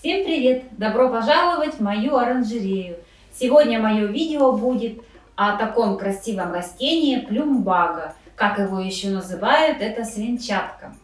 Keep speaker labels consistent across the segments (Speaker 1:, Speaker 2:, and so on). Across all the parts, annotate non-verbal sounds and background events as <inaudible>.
Speaker 1: Всем привет! Добро пожаловать в мою оранжерею! Сегодня мое видео будет о таком красивом растении плюмбага. Как его еще называют, это свинчатка.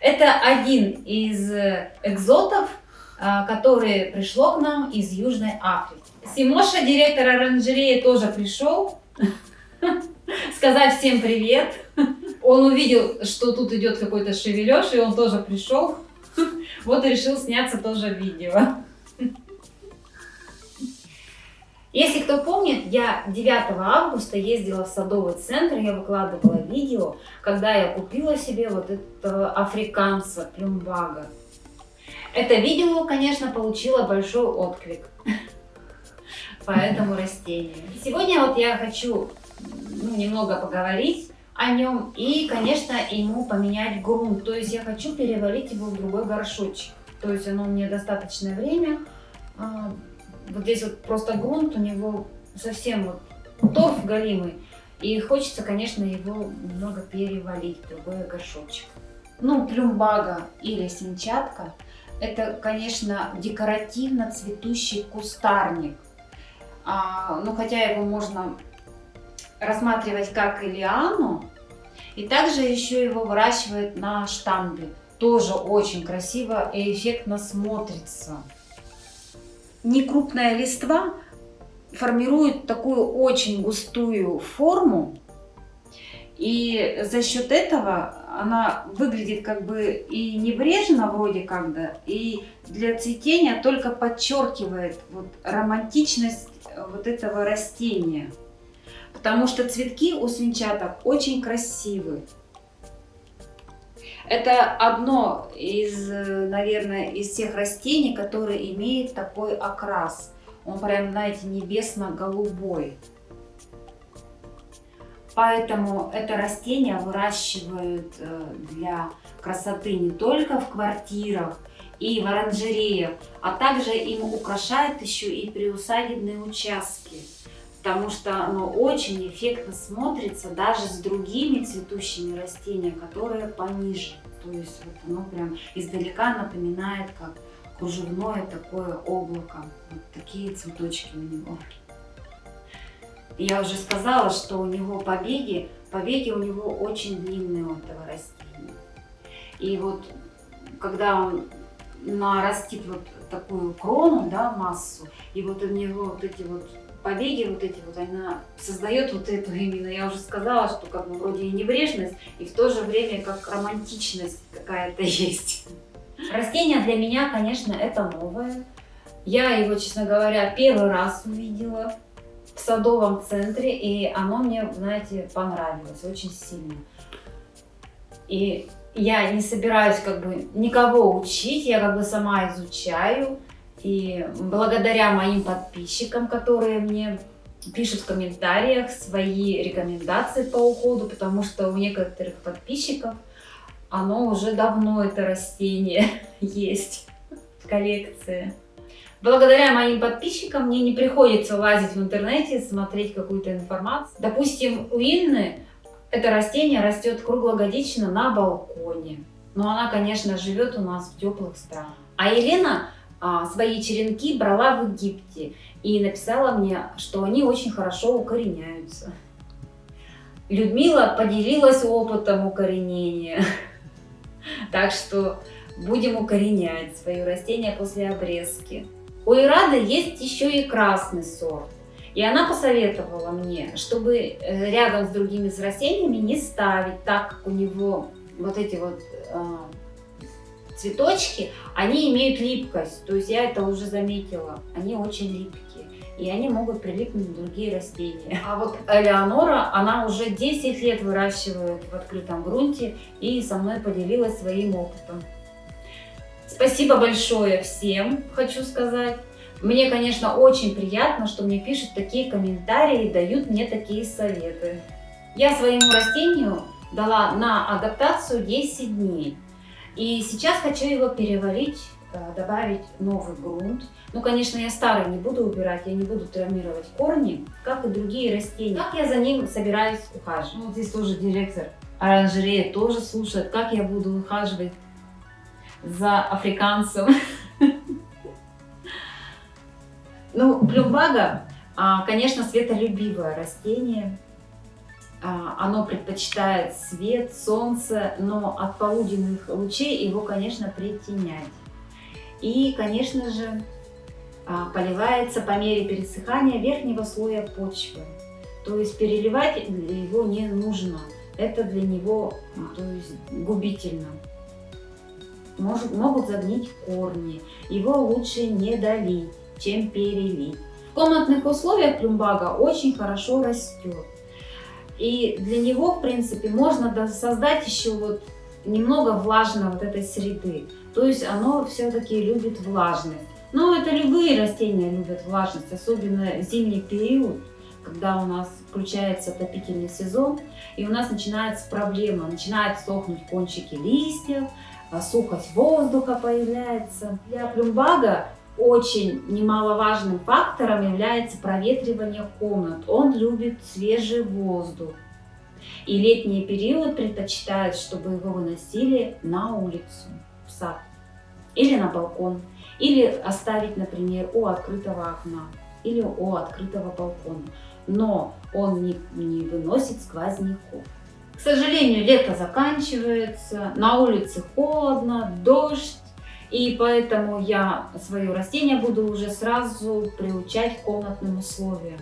Speaker 1: Это один из экзотов, а, который пришло к нам из Южной Африки. Симоша, директор оранжереи, тоже пришел <laughs> сказать всем привет. Он увидел, что тут идет какой-то шевележ, и он тоже пришел. Вот и решил сняться тоже видео. Если кто помнит, я 9 августа ездила в садовый центр, я выкладывала видео, когда я купила себе вот этого африканца плюмбага. Это видео, конечно, получило большой отклик по этому растению. Сегодня вот я хочу ну, немного поговорить о нем и, конечно, ему поменять грунт. То есть я хочу перевалить его в другой горшочек. То есть оно мне достаточное время. А, вот здесь вот просто грунт у него совсем вот торф галимый. И хочется, конечно, его немного перевалить в другой горшочек. Ну, плюмбага или синчатка – это, конечно, декоративно цветущий кустарник. А, ну, хотя его можно рассматривать как лиану. И также еще его выращивают на штамбе. Тоже очень красиво и эффектно смотрится. Некрупная листва формирует такую очень густую форму. И за счет этого она выглядит как бы и небрежно вроде как да, и для цветения только подчеркивает вот романтичность вот этого растения потому что цветки у свинчаток очень красивые. Это одно из, наверное, из всех растений, которые имеет такой окрас. Он прям, знаете, небесно-голубой. Поэтому это растение выращивают э, для красоты не только в квартирах и в оранжереях, а также им украшают еще и приусадебные участки потому что оно очень эффектно смотрится даже с другими цветущими растениями, которые пониже. То есть вот оно прям издалека напоминает как кружевное такое облако. Вот такие цветочки у него. Я уже сказала, что у него побеги, побеги у него очень длинные у этого растения. И вот когда он нарастит вот такую крону, да, массу, и вот у него вот эти вот побеги вот эти вот, она создает вот эту именно, я уже сказала, что как бы вроде и небрежность, и в то же время как романтичность какая-то <laughs> есть. Растение для меня, конечно, это новое. Я его, честно говоря, первый раз увидела в садовом центре, и оно мне, знаете, понравилось очень сильно. И я не собираюсь как бы никого учить, я как бы сама изучаю. И благодаря моим подписчикам, которые мне пишут в комментариях свои рекомендации по уходу, потому что у некоторых подписчиков оно уже давно, это растение, <laughs> есть в коллекции. Благодаря моим подписчикам мне не приходится лазить в интернете, смотреть какую-то информацию. Допустим, у Инны это растение растет круглогодично на балконе. Но она, конечно, живет у нас в теплых странах. А Елена свои черенки брала в Египте и написала мне, что они очень хорошо укореняются. Людмила поделилась опытом укоренения. <laughs> Так что будем укоренять свое растение после обрезки. У Ирады есть еще и красный сорт. И она посоветовала мне, чтобы э, рядом с другими растениями не ставить так, как у него вот эти вот а, цветочки, они имеют липкость, то есть я это уже заметила, они очень липкие. И они могут прилипнуть на другие растения. А вот <laughs> Элеонора, она уже 10 лет выращивает в открытом грунте и со мной поделилась своим опытом. Спасибо большое всем, хочу сказать. Мне, конечно, очень приятно, что мне пишут такие комментарии и дают мне такие советы. Я своему растению дала на адаптацию 10 дней. И сейчас хочу его переварить, э, добавить новый грунт. Ну, конечно, я старый не буду убирать, я не буду травмировать корни, как и другие растения. Как я за ним собираюсь ухаживать? Ну, вот здесь тоже директор оранжереи тоже слушает, как я буду ухаживать за африканцем. <laughs> Ну, плюмбага, а, конечно, светолюбивое растение. А, оно предпочитает свет, солнце, но от полуденных лучей его, конечно, притенять. И, конечно же, а, поливается по мере пересыхания верхнего слоя почвы. То есть переливать его не нужно. Это для него то есть, губительно. Может, могут загнить корни. Его лучше не долить, чем перелить. В комнатных условиях плюмбага очень хорошо растет. И для него, в принципе, можно создать еще вот немного влажной вот этой среды. То есть оно все-таки любит влажность. Но это любые растения любят влажность, особенно зимний период, когда у нас включается отопительный сезон, и у нас начинается проблема, начинают сохнуть кончики листьев, а сухость воздуха появляется. Для плюмбага очень немаловажным фактором является проветривание комнат. Он любит свежий воздух. И летний период предпочитает, чтобы его выносили на улицу, в сад или на балкон. Или оставить, например, у открытого окна или у открытого балкона. Но он не, не выносит сквозняков. К сожалению, лето заканчивается, на улице холодно, дождь. И поэтому я свое растение буду уже сразу приучать к комнатным условиям.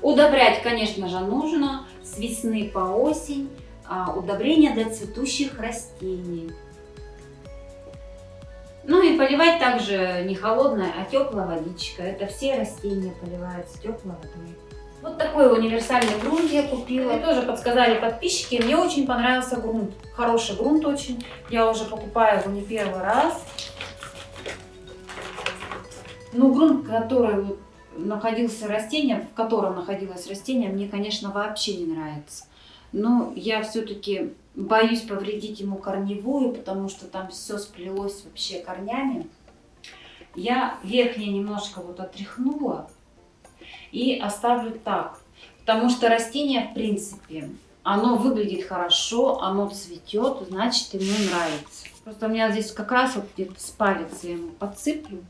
Speaker 1: Удобрять, конечно же, нужно с весны по осень. А, удобрения для цветущих растений. Ну и поливать также не холодная, а теплая водичка. Это все растения поливаются теплой водой. Вот такой универсальный грунт я купила. И тоже подсказали подписчики. Мне очень понравился грунт. Хороший грунт очень. Я уже покупаю его не первый раз. Ну, грунт, который вот находился растение, в котором находилось растение, мне, конечно, вообще не нравится. Но я все-таки боюсь повредить ему корневую, потому что там все сплелось вообще корнями. Я верхнее немножко вот отряхнула и оставлю так. Потому что растение, в принципе, оно выглядит хорошо, оно цветет, значит ему нравится. Просто у меня здесь как раз вот где-то с палец я ему подсыплю.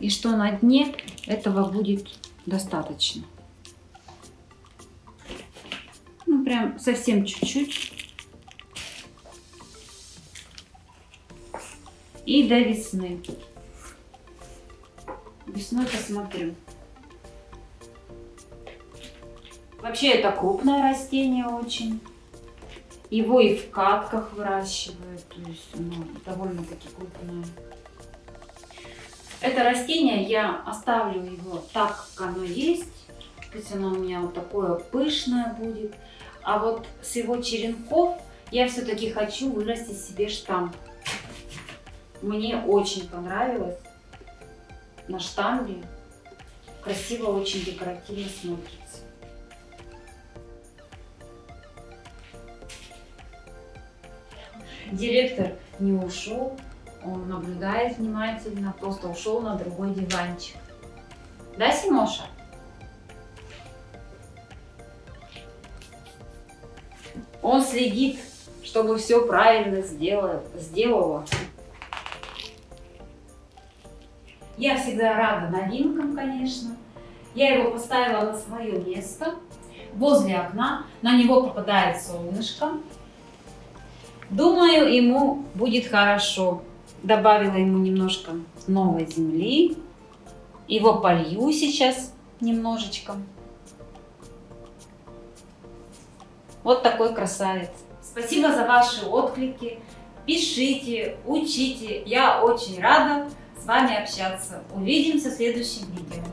Speaker 1: И что на дне этого будет достаточно. Ну, прям совсем чуть-чуть. И до весны. Весной посмотрю. Вообще это крупное растение очень. Его и в катках выращивают, то есть оно довольно-таки крупное. Это растение я оставлю его так, как оно есть. Пусть оно у меня вот такое пышное будет. А вот с его черенков я все-таки хочу вырастить себе штамп. Мне очень понравилось на штамбе. Красиво, очень декоративно смотрится. Директор не ушел, он наблюдает внимательно, просто ушел на другой диванчик. Да, Симоша? Он следит, чтобы все правильно сделало, Я всегда рада новинкам, конечно. Я его поставила на свое место, возле окна. На него попадает солнышко. Думаю, ему будет хорошо. Добавила ему немножко новой земли. Его полью сейчас немножечко. Вот такой красавец. Спасибо за ваши отклики. Пишите, учите. Я очень рада с вами общаться. Увидимся в следующем видео.